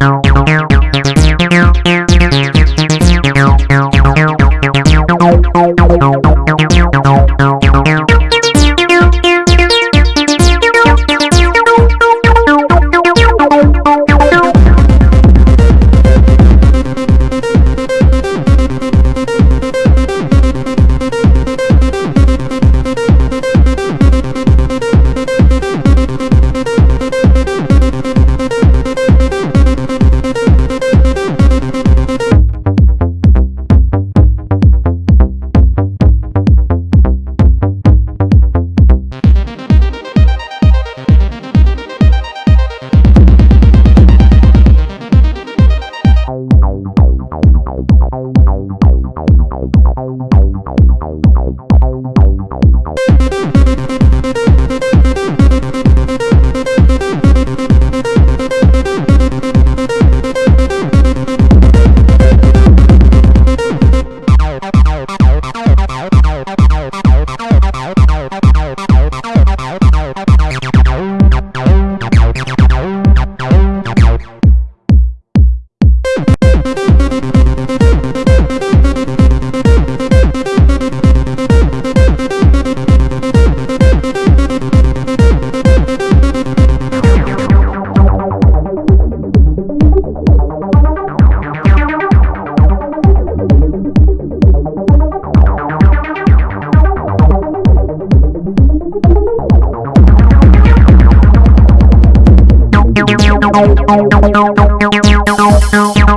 No, no, no.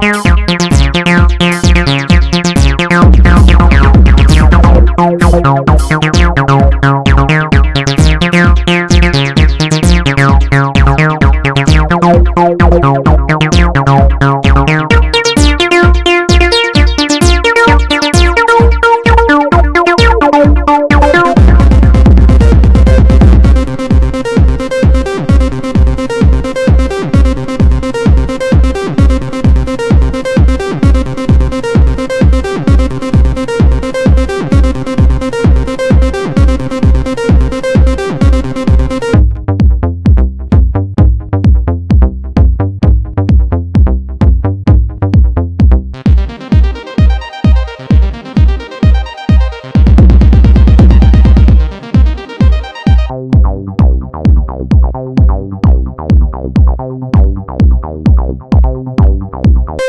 não, não, não.